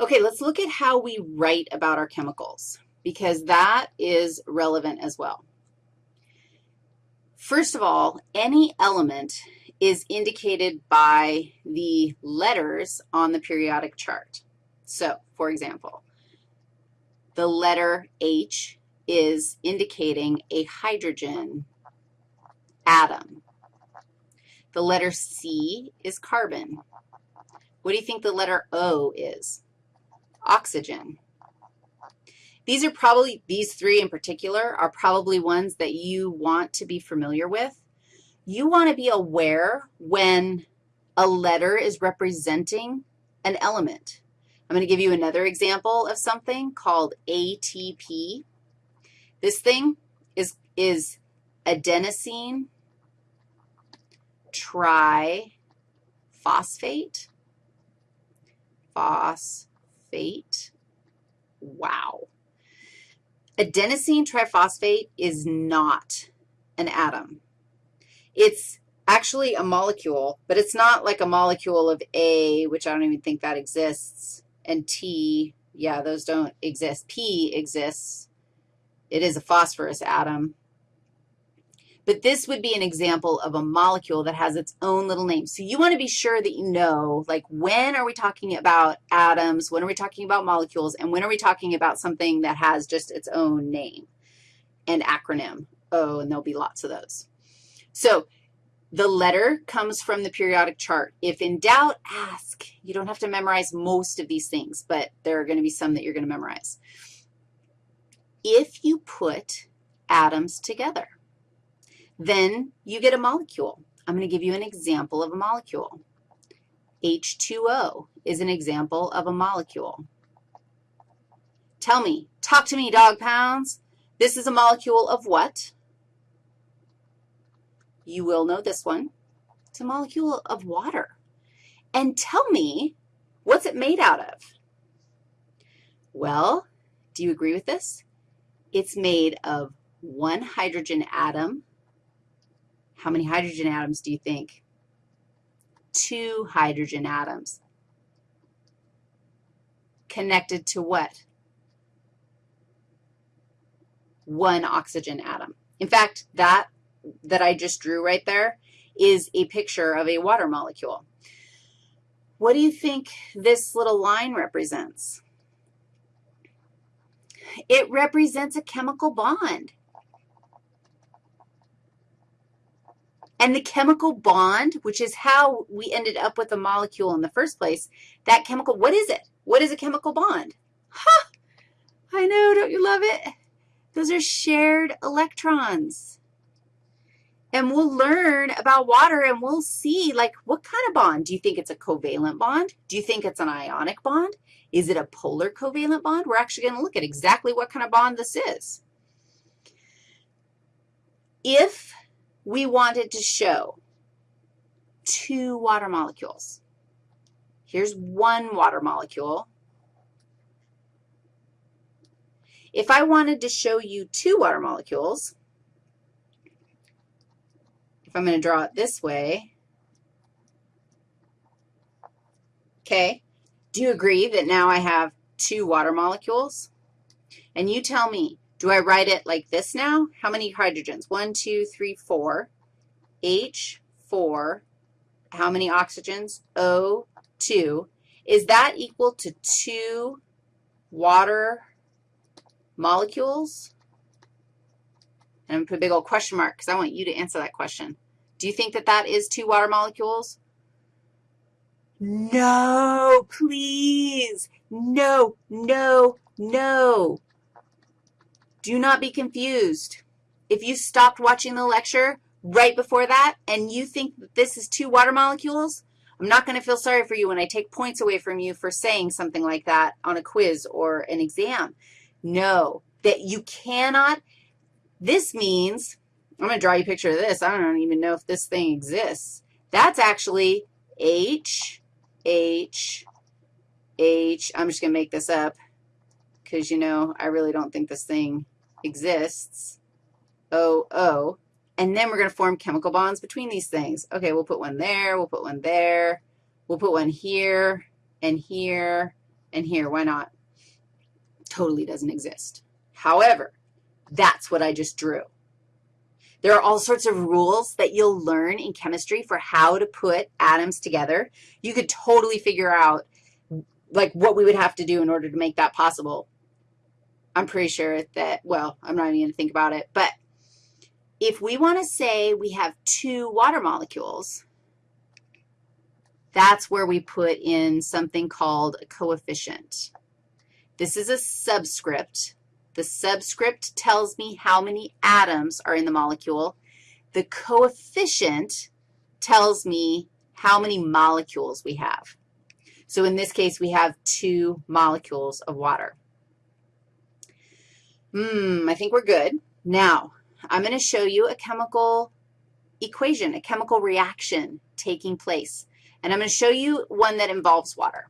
Okay, let's look at how we write about our chemicals because that is relevant as well. First of all, any element is indicated by the letters on the periodic chart. So, for example, the letter H is indicating a hydrogen atom. The letter C is carbon. What do you think the letter O is? Oxygen. These are probably, these three in particular, are probably ones that you want to be familiar with. You want to be aware when a letter is representing an element. I'm going to give you another example of something called ATP. This thing is, is adenosine triphosphate. Phosphate. Wow. Adenosine triphosphate is not an atom. It's actually a molecule, but it's not like a molecule of A, which I don't even think that exists, and T, yeah, those don't exist. P exists. It is a phosphorus atom. But this would be an example of a molecule that has its own little name. So you want to be sure that you know, like, when are we talking about atoms, when are we talking about molecules, and when are we talking about something that has just its own name and acronym? Oh, and there'll be lots of those. So the letter comes from the periodic chart. If in doubt, ask. You don't have to memorize most of these things, but there are going to be some that you're going to memorize. If you put atoms together, then you get a molecule. I'm going to give you an example of a molecule. H2O is an example of a molecule. Tell me, talk to me, dog pounds. This is a molecule of what? You will know this one. It's a molecule of water. And tell me, what's it made out of? Well, do you agree with this? It's made of one hydrogen atom how many hydrogen atoms do you think? Two hydrogen atoms. Connected to what? One oxygen atom. In fact, that that I just drew right there is a picture of a water molecule. What do you think this little line represents? It represents a chemical bond. And the chemical bond, which is how we ended up with a molecule in the first place, that chemical, what is it? What is a chemical bond? Ha! I know, don't you love it? Those are shared electrons. And we'll learn about water and we'll see, like, what kind of bond? Do you think it's a covalent bond? Do you think it's an ionic bond? Is it a polar covalent bond? We're actually going to look at exactly what kind of bond this is. If we wanted to show two water molecules. Here's one water molecule. If I wanted to show you two water molecules, if I'm going to draw it this way, okay, do you agree that now I have two water molecules? And you tell me, do I write it like this now? How many hydrogens? One, two, three, four. H4, how many oxygens? O2. Is that equal to two water molecules? And I'm going to put a big old question mark because I want you to answer that question. Do you think that that is two water molecules? No, please. No, no, no. Do not be confused. If you stopped watching the lecture right before that and you think that this is two water molecules, I'm not going to feel sorry for you when I take points away from you for saying something like that on a quiz or an exam. No, that you cannot. This means, I'm going to draw you a picture of this. I don't even know if this thing exists. That's actually H, H, H. I'm just going to make this up because, you know, I really don't think this thing exists, O, O, and then we're going to form chemical bonds between these things. Okay, we'll put one there, we'll put one there, we'll put one here and here and here. Why not? Totally doesn't exist. However, that's what I just drew. There are all sorts of rules that you'll learn in chemistry for how to put atoms together. You could totally figure out, like, what we would have to do in order to make that possible. I'm pretty sure that, well, I'm not even going to think about it, but if we want to say we have two water molecules, that's where we put in something called a coefficient. This is a subscript. The subscript tells me how many atoms are in the molecule. The coefficient tells me how many molecules we have. So in this case, we have two molecules of water. Hmm, I think we're good. Now, I'm going to show you a chemical equation, a chemical reaction taking place. And I'm going to show you one that involves water.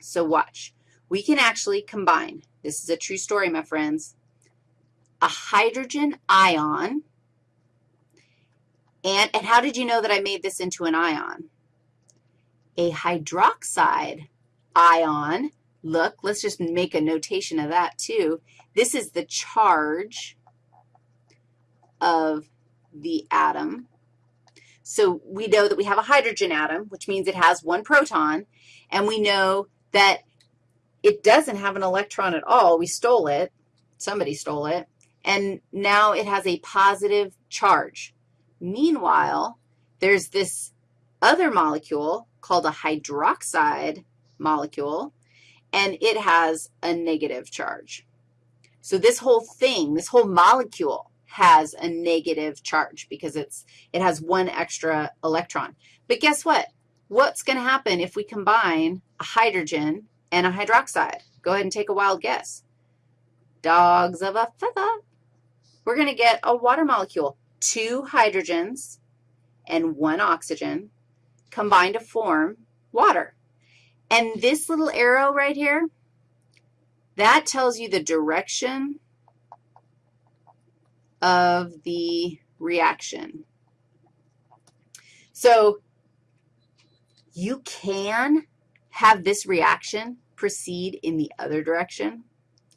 So watch. We can actually combine, this is a true story, my friends, a hydrogen ion, and, and how did you know that I made this into an ion? A hydroxide ion, look, let's just make a notation of that too. This is the charge of the atom. So we know that we have a hydrogen atom, which means it has one proton, and we know that it doesn't have an electron at all. We stole it. Somebody stole it. And now it has a positive charge. Meanwhile, there's this other molecule called a hydroxide molecule, and it has a negative charge. So this whole thing, this whole molecule has a negative charge because it's, it has one extra electron. But guess what? What's going to happen if we combine a hydrogen and a hydroxide? Go ahead and take a wild guess. Dogs of a feather. We're going to get a water molecule, two hydrogens and one oxygen combined to form water. And this little arrow right here, that tells you the direction of the reaction. So you can have this reaction proceed in the other direction,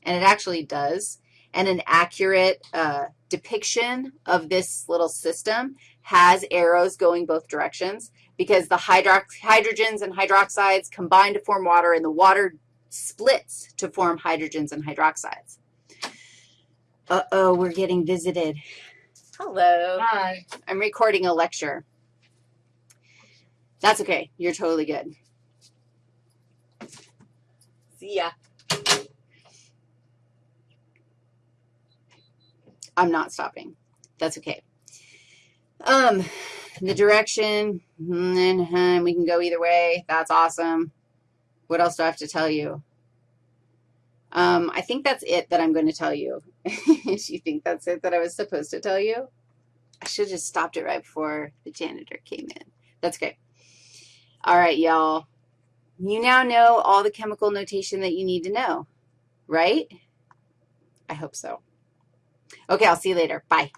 and it actually does. And an accurate uh, depiction of this little system has arrows going both directions because the hydrox hydrogens and hydroxides combine to form water, and the water splits to form hydrogens and hydroxides. Uh-oh, we're getting visited. Hello. Hi. I'm recording a lecture. That's okay. You're totally good. See ya. I'm not stopping. That's okay. Um, the direction, and we can go either way. That's awesome. What else do I have to tell you? Um, I think that's it that I'm going to tell you. you think that's it that I was supposed to tell you? I should have just stopped it right before the janitor came in. That's okay. All right, y'all. You now know all the chemical notation that you need to know, right? I hope so. Okay, I'll see you later. Bye.